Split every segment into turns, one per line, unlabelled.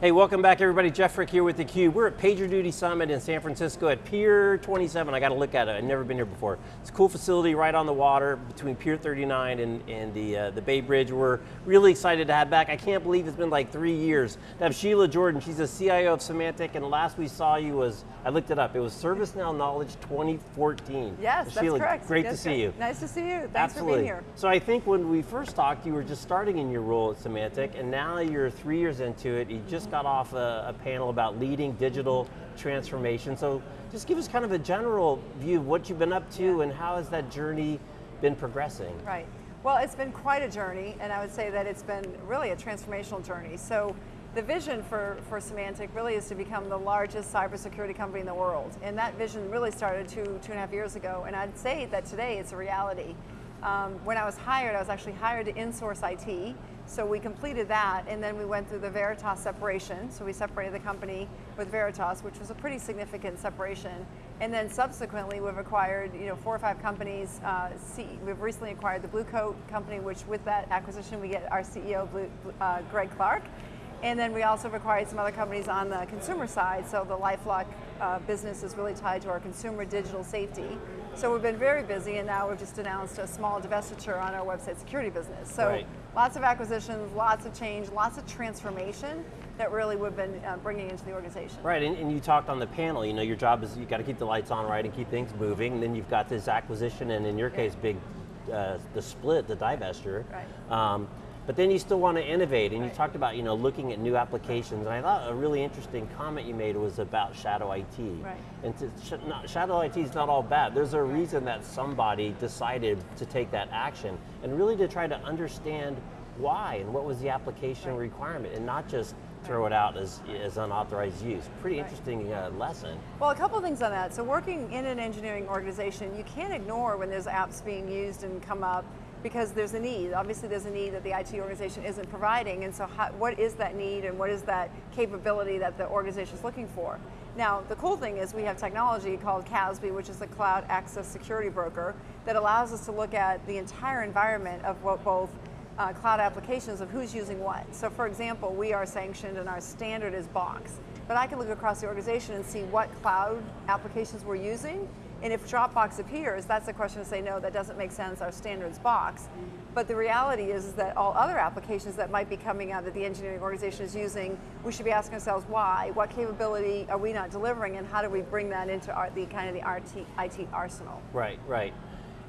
Hey, welcome back everybody. Jeff Frick here with theCUBE. We're at PagerDuty Summit in San Francisco at Pier 27. I got to look at it, I've never been here before. It's a cool facility right on the water between Pier 39 and, and the, uh, the Bay Bridge. We're really excited to have back. I can't believe it's been like three years. To have Sheila Jordan, she's the CIO of Symantec, and last we saw you was, I looked it up, it was ServiceNow Knowledge 2014.
Yes,
Sheila,
that's correct.
great to see you.
Nice to see you, thanks
Absolutely.
for being here.
So I think when we first talked, you were just starting in your role at Symantec, and now you're three years into it. You just got off a, a panel about leading digital transformation. So just give us kind of a general view of what you've been up to
Yeah.
and how has that journey been progressing?
Right. Well, it's been quite a journey, and I would say that it's been really a transformational journey. So the vision for, for Symantec really is to become the largest cybersecurity company in the world. And that vision really started two, two and a half years ago, and I'd say that today it's a reality. Um, when I was hired, I was actually hired to insource IT, so we completed that, and then we went through the Veritas separation. So we separated the company with Veritas, which was a pretty significant separation. And then subsequently, we've acquired you know four or five companies. Uh, we've recently acquired the Blue Coat company, which with that acquisition, we get our CEO, Blue, uh, Greg Clark. And then we also have acquired some other companies on the consumer side. So the LifeLock uh, business is really tied to our consumer digital safety. So we've been very busy, and now we've just announced a small divestiture on our website security business. So
Right.
lots of acquisitions, lots of change, lots of transformation that really we've been uh, bringing into the organization.
Right, and, and you talked on the panel, you know, your job is you got to keep the lights on right and keep things moving, and then you've got this acquisition, and in your
Yeah.
case, big, uh, the split, the divestiture.
Right.
Um, but then you still want to innovate, and you
Right.
talked about, you know, looking at new applications, and I thought a really interesting comment you made was about shadow IT.
Right.
And to, sh not, shadow IT is not all bad. There's a reason that somebody decided to take that action, and really to try to understand why, and what was the application
Right.
requirement, and not just throw it out as, as unauthorized use. Pretty
Right.
interesting uh, lesson.
Well, a couple of things on that. So working in an engineering organization, you can't ignore when there's apps being used and come up because there's a need. Obviously there's a need that the IT organization isn't providing and so how, what is that need and what is that capability that the organization is looking for? Now, the cool thing is we have technology called CASB, which is the Cloud Access Security Broker, that allows us to look at the entire environment of what both uh, cloud applications of who's using what. So for example, we are sanctioned and our standard is Box. But I can look across the organization and see what cloud applications we're using. And if Dropbox appears, that's a question to say, no, that doesn't make sense, our standard's Box. But the reality is, is that all other applications that might be coming out that the engineering organization is using, we should be asking ourselves why, what capability are we not delivering and how do we bring that into our, the kind of the RT, IT arsenal?
Right, right.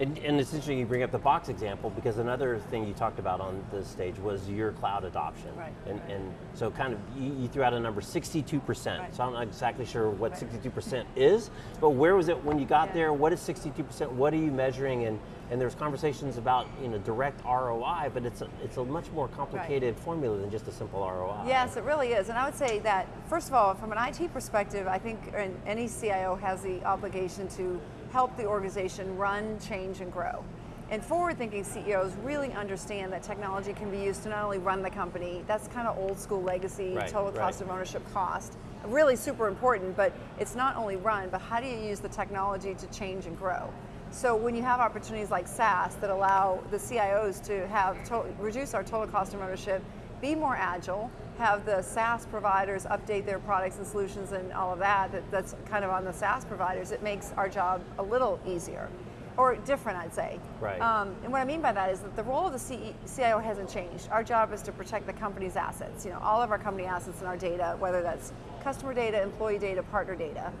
And, and it's interesting you bring up the box example because another thing you talked about on this stage was your cloud adoption.
Right.
And, and so kind of, you, you threw out a number, 62%.
Right.
So I'm not exactly sure what 62% is, but where was it when you got
Yeah.
there? What is 62%? What are you measuring? And, and there's conversations about you know, direct ROI, but it's a, it's a much more complicated formula than just a simple ROI.
Yes, it really is. And I would say that, first of all, from an IT perspective, I think any CIO has the obligation to help the organization run, change, and grow. And forward-thinking CEOs really understand that technology can be used to not only run the company, that's kind of old school legacy,
Right,
total cost
right.
of ownership cost, really super important, but it's not only run, but how do you use the technology to change and grow? So when you have opportunities like SaaS that allow the CIOs to have to reduce our total cost of ownership, be more agile, have the SaaS providers update their products and solutions and all of that, that that's kind of on the SaaS providers, it makes our job a little easier. Or different, I'd say.
Right.
Um, and what I mean by that is that the role of the CE CIO hasn't changed. Our job is to protect the company's assets. You know, all of our company assets and our data, whether that's customer data, employee data, partner data.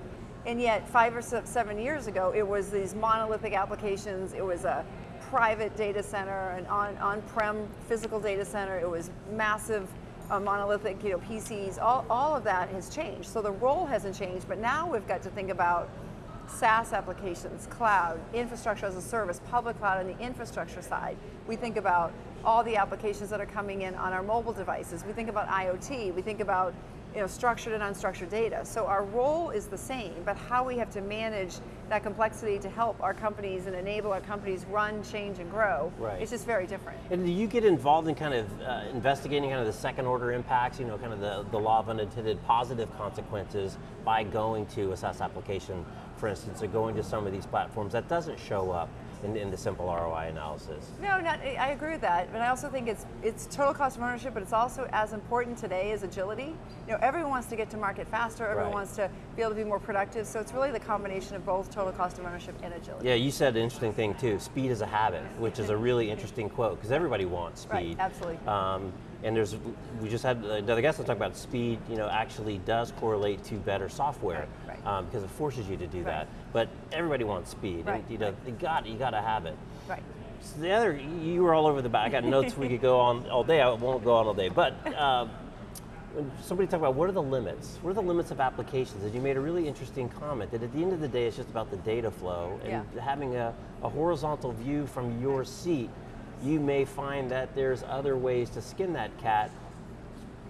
And yet, five or seven years ago, it was these monolithic applications. It was a private data center, an on, on-prem physical data center. It was massive uh, monolithic, you know, PCs. All, all of that has changed. So the role hasn't changed, but now we've got to think about SaaS applications, cloud, infrastructure as a service, public cloud on the infrastructure side. We think about all the applications that are coming in on our mobile devices. We think about IoT. We think about you know, structured and unstructured data. So our role is the same, but how we have to manage that complexity to help our companies and enable our companies run, change, and grow,
Right.
it's just very different.
And do you get involved in kind of uh, investigating kind of the second order impacts, you know, kind of the, the law of unintended positive consequences by going to a SaaS application, for instance, or going to some of these platforms that doesn't show up in, in the simple ROI analysis.
No, not, I agree with that, but I also think it's it's total cost of ownership, but it's also as important today as agility. You know, everyone wants to get to market faster. Everyone
Right.
wants to be able to be more productive. So it's really the combination of both total cost of ownership and agility.
Yeah, you said an interesting thing too. Speed is a habit, which is a really interesting quote because everybody wants speed.
Right, absolutely.
Um, and there's, we just had another guest talked about speed. You know, actually does correlate to better software
Right, right.
Um, because it forces you to do
Right.
that. But everybody wants speed,
Right,
you know, you got you got to have it.
Right.
So the other, you were all over the back. I got notes we could go on all day. I won't go on all day, but. Uh, when somebody talked about what are the limits? What are the limits of applications? And you made a really interesting comment that at the end of the day, it's just about the data flow and
Yeah.
having a, a horizontal view from your seat. You may find that there's other ways to skin that cat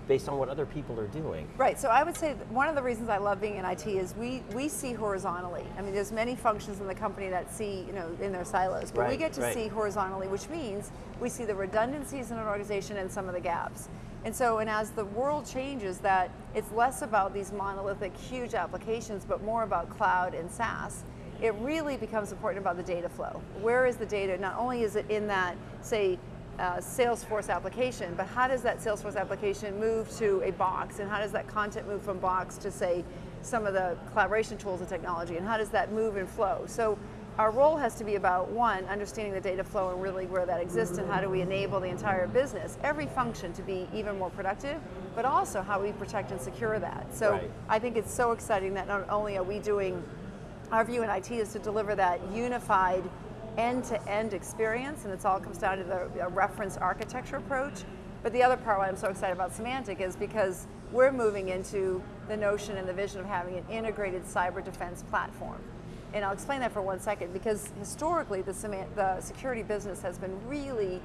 based on what other people are doing.
Right, so I would say one of the reasons I love being in IT is we, we see horizontally. I mean, there's many functions in the company that see, you know, in their silos, but we get to
right.
see horizontally, which means we see the redundancies in an organization and some of the gaps. And so, and as the world changes, that it's less about these monolithic, huge applications, but more about cloud and SaaS. It really becomes important about the data flow. Where is the data? Not only is it in that, say, uh, Salesforce application, but how does that Salesforce application move to a box, and how does that content move from box to say some of the collaboration tools and technology, and how does that move and flow? So our role has to be about one, understanding the data flow and really where that exists, and how do we enable the entire business, every function to be even more productive, but also how we protect and secure that. So
Right.
I think it's so exciting that not only are we doing our view in IT is to deliver that unified end-to-end experience, and it all comes down to the reference architecture approach. But the other part why I'm so excited about Symantec is because we're moving into the notion and the vision of having an integrated cyber defense platform. And I'll explain that for one second, because historically the, the security business has been really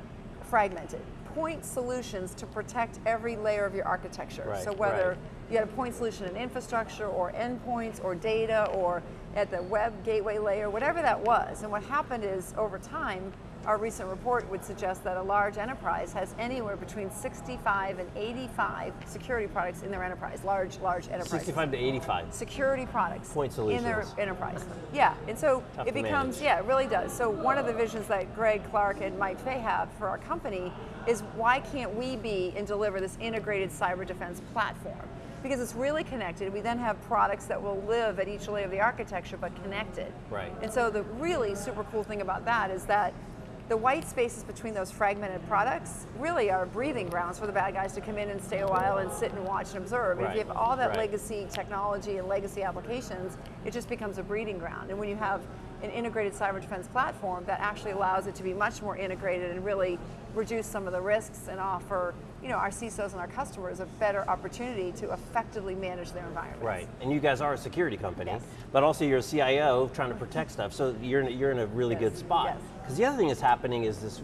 fragmented. Point solutions to protect every layer of your architecture.
Right,
so whether
right.
you had a point solution in infrastructure or endpoints or data or at the web gateway layer, whatever that was. And what happened is over time, our recent report would suggest that a large enterprise has anywhere between 65 and 85 security products in their enterprise, large, large enterprise.
65 to 85.
Security products
Point solutions.
in their enterprise. Yeah, and so
Tough
it becomes,
manage.
yeah, it really does. So one of the visions that Greg Clark and Mike Fey have for our company is why can't we be and deliver this integrated cyber defense platform? Because it's really connected. We then have products that will live at each layer of the architecture but connected.
Right.
And so the really super cool thing about that is that the white spaces between those fragmented products really are breathing grounds for the bad guys to come in and stay a while and sit and watch and observe. And if you have all that
right.
legacy technology and legacy applications, it just becomes a breeding ground. And when you have an integrated cyber defense platform that actually allows it to be much more integrated and really reduce some of the risks and offer you know, our CISOs and our customers a better opportunity to effectively manage their environments.
Right, and you guys are a security company,
Yes.
but also you're a CIO trying to protect stuff, so you're in, you're in a really
Yes,
good spot.
yes.
Because the other thing that's happening is this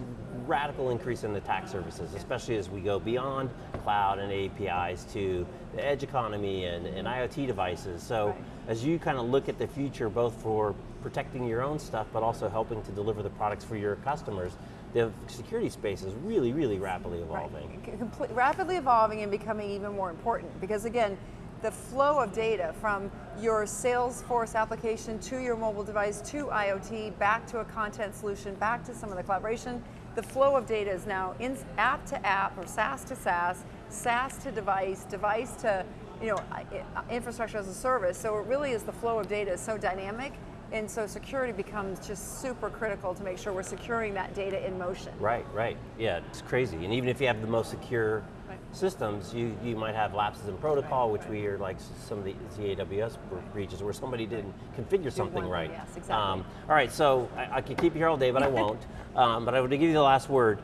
radical increase in the attack surfaces, especially as we go beyond cloud and APIs to the edge economy and, and IoT devices. So
Right.
As you kind of look at the future, both for protecting your own stuff, but also helping to deliver the products for your customers, the security space is really, really rapidly evolving.
Right. Rapidly evolving and becoming even more important because again, the flow of data from your Salesforce application to your mobile device to IoT, back to a content solution, back to some of the collaboration, the flow of data is now in, app to app or SaaS to SaaS, SaaS to device, device to you know, i- infrastructure as a service. So it really is the flow of data is so dynamic and so security becomes just super critical to make sure we're securing that data in motion.
Right, right. Yeah, it's crazy. And even if you have the most secure
Right.
systems, you, you might have lapses in protocol, which we hear like some of the, the AWS breaches where somebody didn't configure something right.
yes, exactly.
Um, all right, so I, I could keep you here all day, but I won't. um, but I would give you the last word.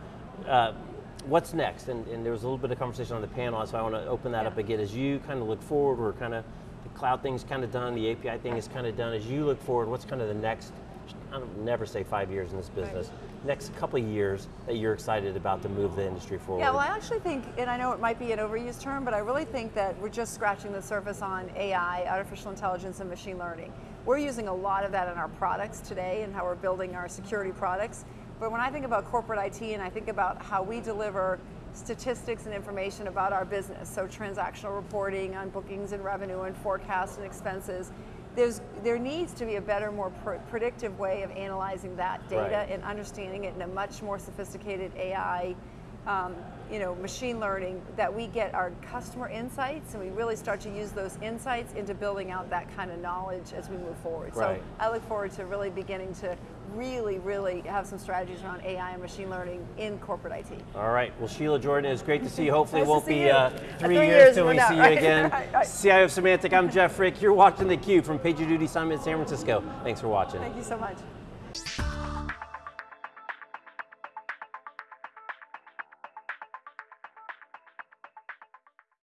Uh, what's next? And, and there was a little bit of conversation on the panel, so I want to open that
Yeah.
up again. As you kind of look forward, we're kind of, the cloud thing's kind of done, the API thing is kind of done. As you look forward, what's kind of the next, I don't never say five years in this business, next couple of years that you're excited about to move the industry forward?
Yeah, well, I actually think, and I know it might be an overused term, but I really think that we're just scratching the surface on AI, artificial intelligence, and machine learning. We're using a lot of that in our products today and how we're building our security products. But when I think about corporate IT and I think about how we deliver statistics and information about our business, so transactional reporting on bookings and revenue and forecasts and expenses, there's there needs to be a better, more pr- predictive way of analyzing that data
Right.
and understanding it in a much more sophisticated AI, um, you know, machine learning that we get our customer insights and we really start to use those insights into building out that kind of knowledge as we move forward.
Right.
So I look forward to really beginning to really, really have some strategies around AI and machine learning in corporate IT.
All right. Well, Sheila Jordan, it's great to see you. Hopefully,
Nice
it won't be uh, three,
three
years till we see you
right,
again.
right, right.
CIO of Symantec, I'm Jeff Frick. You're watching theCUBE from PagerDuty Summit in San Francisco. Thanks for watching.
Thank you so much.